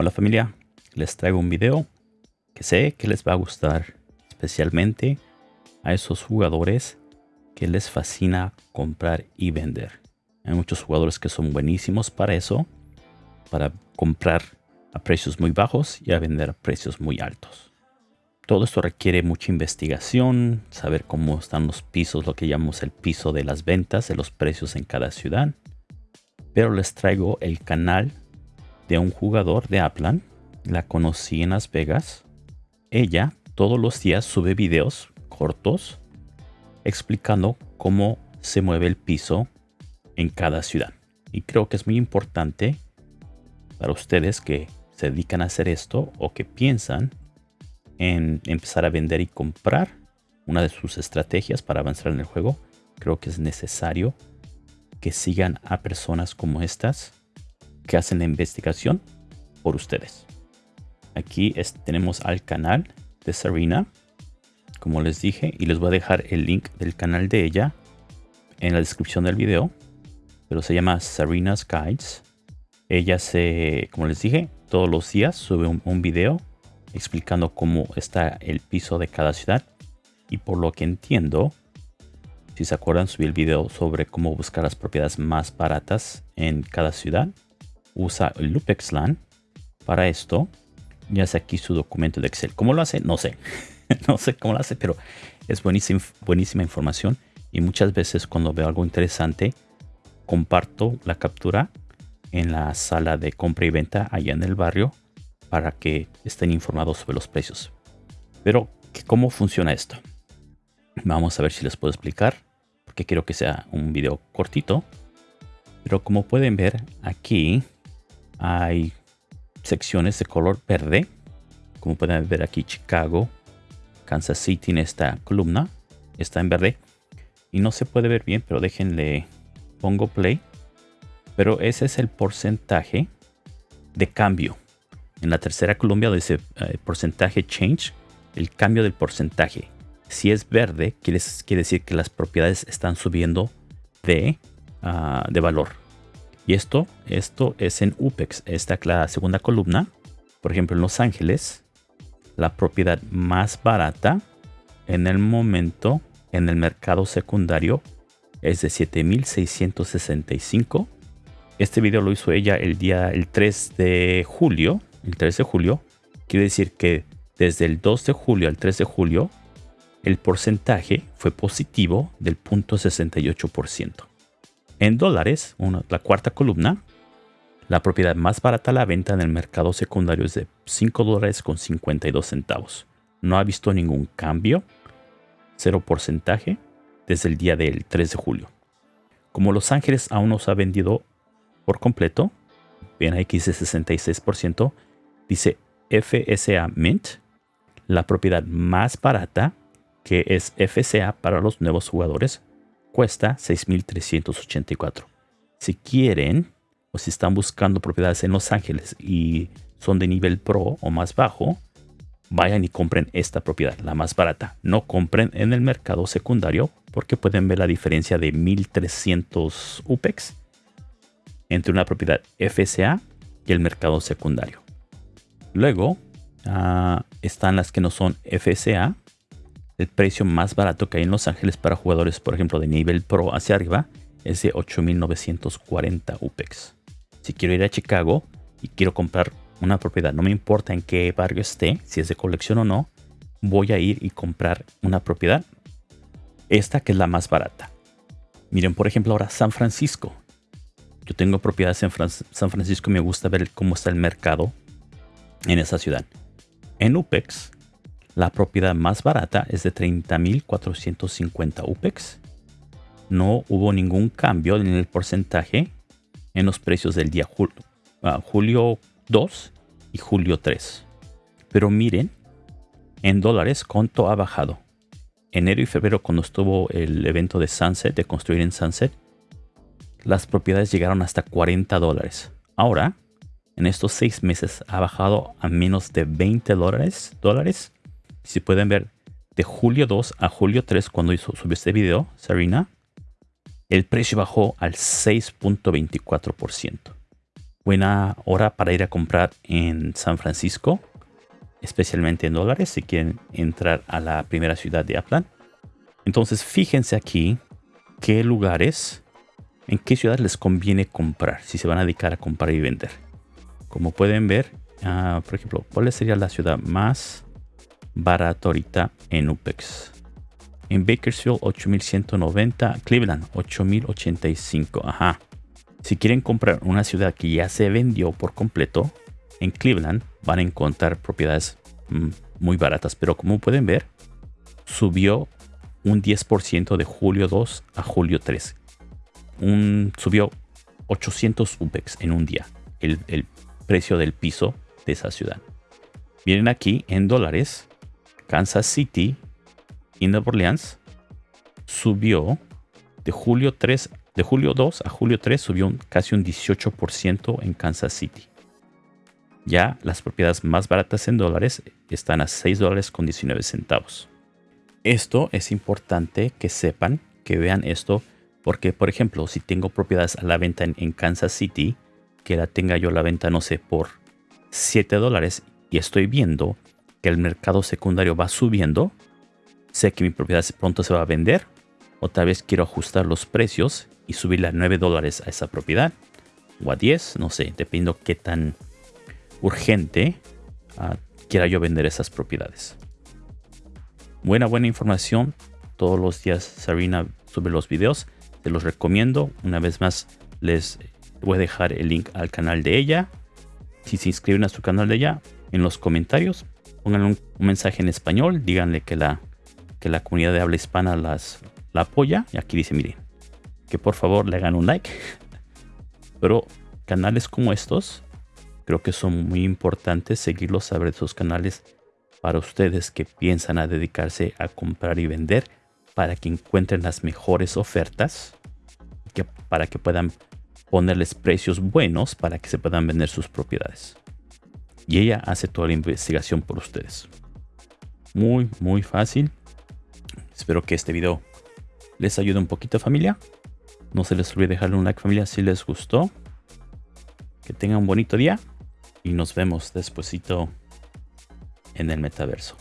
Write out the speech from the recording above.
Hola familia, les traigo un video que sé que les va a gustar especialmente a esos jugadores que les fascina comprar y vender. Hay muchos jugadores que son buenísimos para eso, para comprar a precios muy bajos y a vender a precios muy altos. Todo esto requiere mucha investigación, saber cómo están los pisos, lo que llamamos el piso de las ventas, de los precios en cada ciudad. Pero les traigo el canal de un jugador de Aplan. La conocí en Las Vegas. Ella todos los días sube videos cortos explicando cómo se mueve el piso en cada ciudad. Y creo que es muy importante para ustedes que se dedican a hacer esto o que piensan en empezar a vender y comprar una de sus estrategias para avanzar en el juego. Creo que es necesario que sigan a personas como estas que hacen la investigación por ustedes. Aquí tenemos al canal de Serena, como les dije, y les voy a dejar el link del canal de ella en la descripción del video, pero se llama Serena's Guides. Ella se, como les dije, todos los días sube un, un video explicando cómo está el piso de cada ciudad y por lo que entiendo, si se acuerdan, subí el video sobre cómo buscar las propiedades más baratas en cada ciudad usa LupexLAN para esto. Ya hace aquí su documento de Excel. ¿Cómo lo hace? No sé. no sé cómo lo hace, pero es buenísima, buenísima información. Y muchas veces cuando veo algo interesante, comparto la captura en la sala de compra y venta allá en el barrio para que estén informados sobre los precios. Pero, ¿cómo funciona esto? Vamos a ver si les puedo explicar, porque quiero que sea un video cortito. Pero como pueden ver aquí, hay secciones de color verde. Como pueden ver aquí, Chicago, Kansas City en esta columna está en verde. Y no se puede ver bien, pero déjenle, pongo play. Pero ese es el porcentaje de cambio. En la tercera columna dice eh, porcentaje change, el cambio del porcentaje. Si es verde, quiere, quiere decir que las propiedades están subiendo de, ah, de valor. Y esto, esto es en UPEX. Esta es la segunda columna. Por ejemplo, en Los Ángeles, la propiedad más barata en el momento en el mercado secundario es de 7665. Este video lo hizo ella el día el 3 de julio. El 3 de julio. Quiere decir que desde el 2 de julio al 3 de julio, el porcentaje fue positivo del 0.68%. En dólares, la cuarta columna, la propiedad más barata a la venta en el mercado secundario es de 5 dólares con 52 centavos. No ha visto ningún cambio, cero porcentaje, desde el día del 3 de julio. Como Los Ángeles aún no se ha vendido por completo, aquí dice 66%, dice FSA Mint, la propiedad más barata que es FSA para los nuevos jugadores, cuesta 6.384. Si quieren o si están buscando propiedades en Los Ángeles y son de nivel pro o más bajo, vayan y compren esta propiedad, la más barata. No compren en el mercado secundario porque pueden ver la diferencia de 1300 UPEX entre una propiedad FSA y el mercado secundario. Luego ah, están las que no son FSA, el precio más barato que hay en Los Ángeles para jugadores, por ejemplo, de nivel pro hacia arriba, es de 8.940 UPEX. Si quiero ir a Chicago y quiero comprar una propiedad, no me importa en qué barrio esté, si es de colección o no, voy a ir y comprar una propiedad. Esta que es la más barata. Miren, por ejemplo, ahora San Francisco. Yo tengo propiedades en San Francisco y me gusta ver cómo está el mercado en esa ciudad. En UPEX la propiedad más barata es de 30.450 UPEX. No hubo ningún cambio en el porcentaje en los precios del día ah, julio 2 y julio 3. Pero miren, en dólares, ¿cuánto ha bajado? Enero y febrero, cuando estuvo el evento de Sunset, de construir en Sunset, las propiedades llegaron hasta 40 dólares. Ahora, en estos seis meses, ha bajado a menos de 20 dólares, dólares si pueden ver, de julio 2 a julio 3, cuando hizo, subió este video, Serena, el precio bajó al 6.24%. buena hora para ir a comprar en San Francisco, especialmente en dólares, si quieren entrar a la primera ciudad de Aplan. Entonces, fíjense aquí qué lugares, en qué ciudad les conviene comprar, si se van a dedicar a comprar y vender. Como pueden ver, ah, por ejemplo, ¿cuál sería la ciudad más barata ahorita en UPEX? En Bakersfield, 8190. Cleveland, 8085. Ajá. Si quieren comprar una ciudad que ya se vendió por completo, en Cleveland van a encontrar propiedades mm, muy baratas. Pero como pueden ver, subió un 10% de julio 2 a julio 3. Un, subió 800 UPEX en un día. El, el precio del piso de esa ciudad. Vienen aquí en dólares. Kansas City y Nueva Orleans subió de julio 3 de julio 2 a julio 3 subió casi un 18% en Kansas City. Ya las propiedades más baratas en dólares están a 6 dólares con 19 centavos. Esto es importante que sepan, que vean esto, porque por ejemplo, si tengo propiedades a la venta en, Kansas City, que la tenga yo a la venta, no sé, por 7 dólares y estoy viendo que el mercado secundario va subiendo, sé que mi propiedad pronto se va a vender, o tal vez quiero ajustar los precios y subirle a 9 dólares a esa propiedad, o a 10, no sé, dependiendo qué tan urgente ah, quiera yo vender esas propiedades. Buena, buena información. Todos los días Sarina sube los videos. Te los recomiendo. Una vez más, les voy a dejar el link al canal de ella. Si se inscriben a su canal de ella, en los comentarios, pongan un, mensaje en español. Díganle que la, que la comunidad de habla hispana las, la apoya. Y aquí dice, miren, que por favor le hagan un like. Pero canales como estos Creo que son muy importantes seguirlos, saber esos canales para ustedes que piensan a dedicarse a comprar y vender para que encuentren las mejores ofertas que, para que puedan ponerles precios buenos para que se puedan vender sus propiedades. Y ella hace toda la investigación por ustedes. Muy, muy fácil. Espero que este video les ayude un poquito familia. No se les olvide dejarle un like familia si les gustó. Que tengan un bonito día y nos vemos despuesito en el metaverso.